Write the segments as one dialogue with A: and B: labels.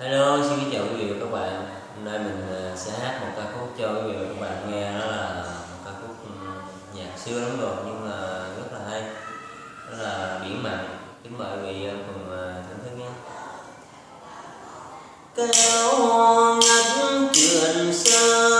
A: Hello, xin kính chào quý vị và các bạn. Hôm nay mình à, sẽ hát một ca khúc cho quý vị và các bạn nghe đó là một ca khúc ừ, nhạc xưa lắm rồi nhưng mà rất là hay. Đó là Biển Mặn. Kính mời quý vị cùng à, thưởng thức nhé. Kéo ngắt trường sơn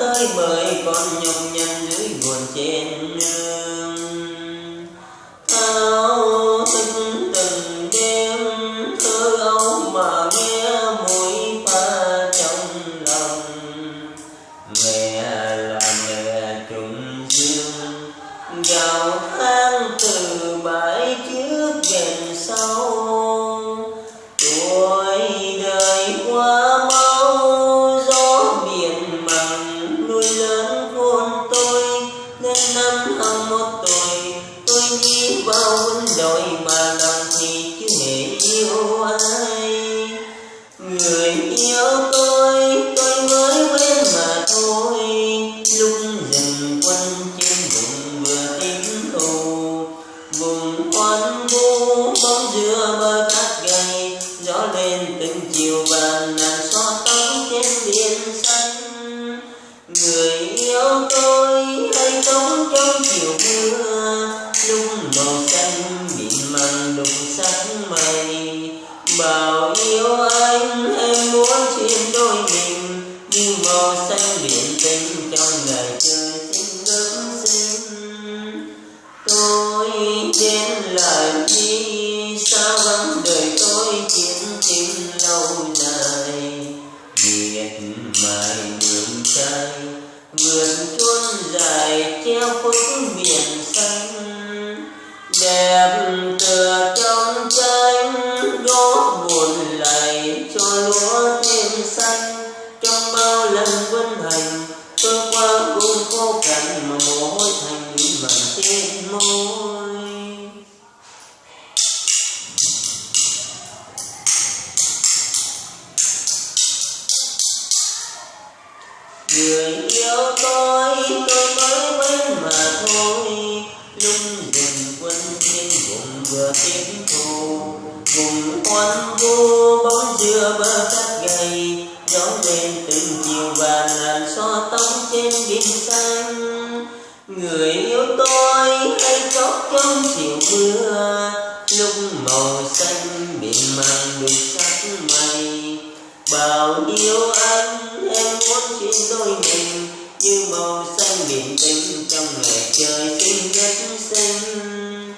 A: tới bởi con nhọc nhằn dưới nguồn trên nương áo tinh năm hai một tuổi, tôi đi bao quân đội mà lòng thì chưa hề yêu ai. Người yêu tôi tinh ngày trời xinh gấm xinh tôi đến lại đi sao vắng đời tôi chiến tình lâu dài miệt mài đường trai vườn chuôn dài treo phúc biển xanh. Đẹp tựa trong tranh góp buồn lại cho lúa thêm xanh. Trong bao lần quân hành người yêu tôi tôi mới quen mà thôi. Lúc dừng quân trên vùng vừa tiếp thù vùng quan vu bóng dừa bơ cát gầy. Gió lên từng chiều và ngàn xóa tóc trên biển xanh. Người yêu tôi hay khóc trong chiều mưa. Lúc màu xanh biển mang đục sắc mây bao yêu anh em muốn chia đôi mình như màu xanh biển tinh trong ngày trời xinh rất xinh.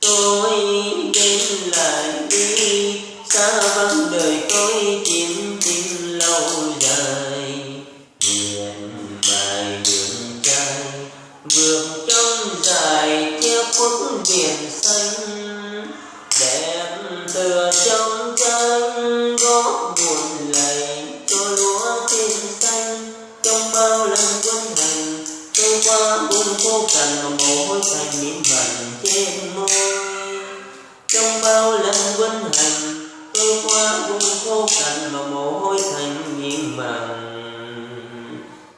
A: Tôi đến lại đi, xa vắng đời tôi tìm tìm lâu dài miền bài đường trai vượt trong dài che khuất biển xanh. Khô cằn mồ hôi thành miếng vàng trên môi. Trong bao lần quân hành, tôi qua cũng khô cằn mà mồ hôi thành miếng vàng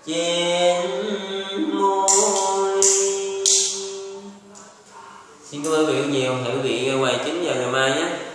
A: trên môi. Xin cảm ơn quý vị nhiều. Hẹn quý vị quay chính vào ngày mai nhé.